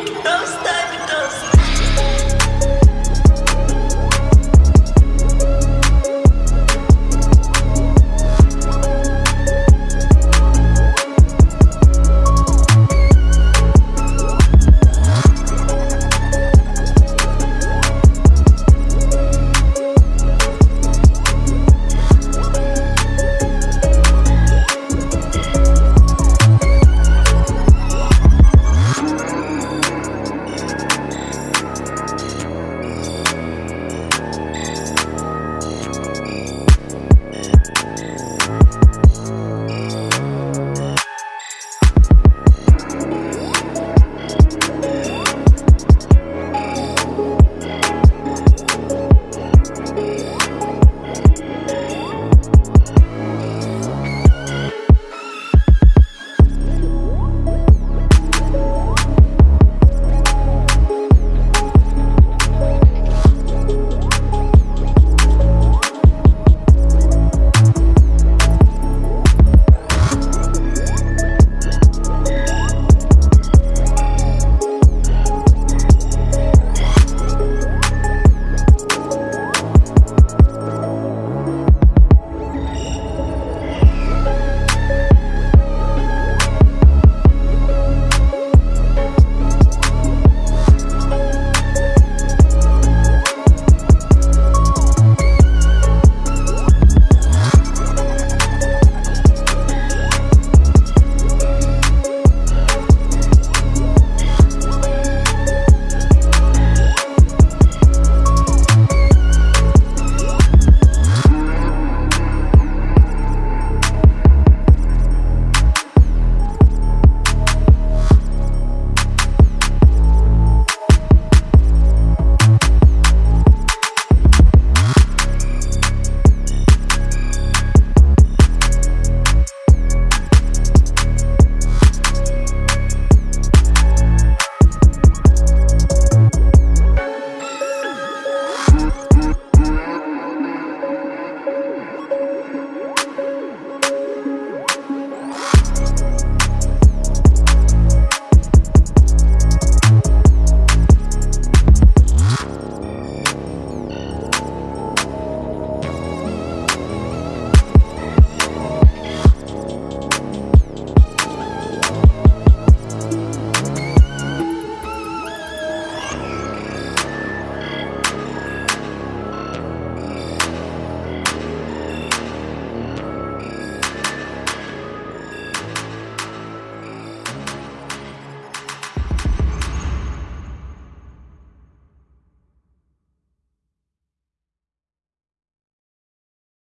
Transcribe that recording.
i don't stop.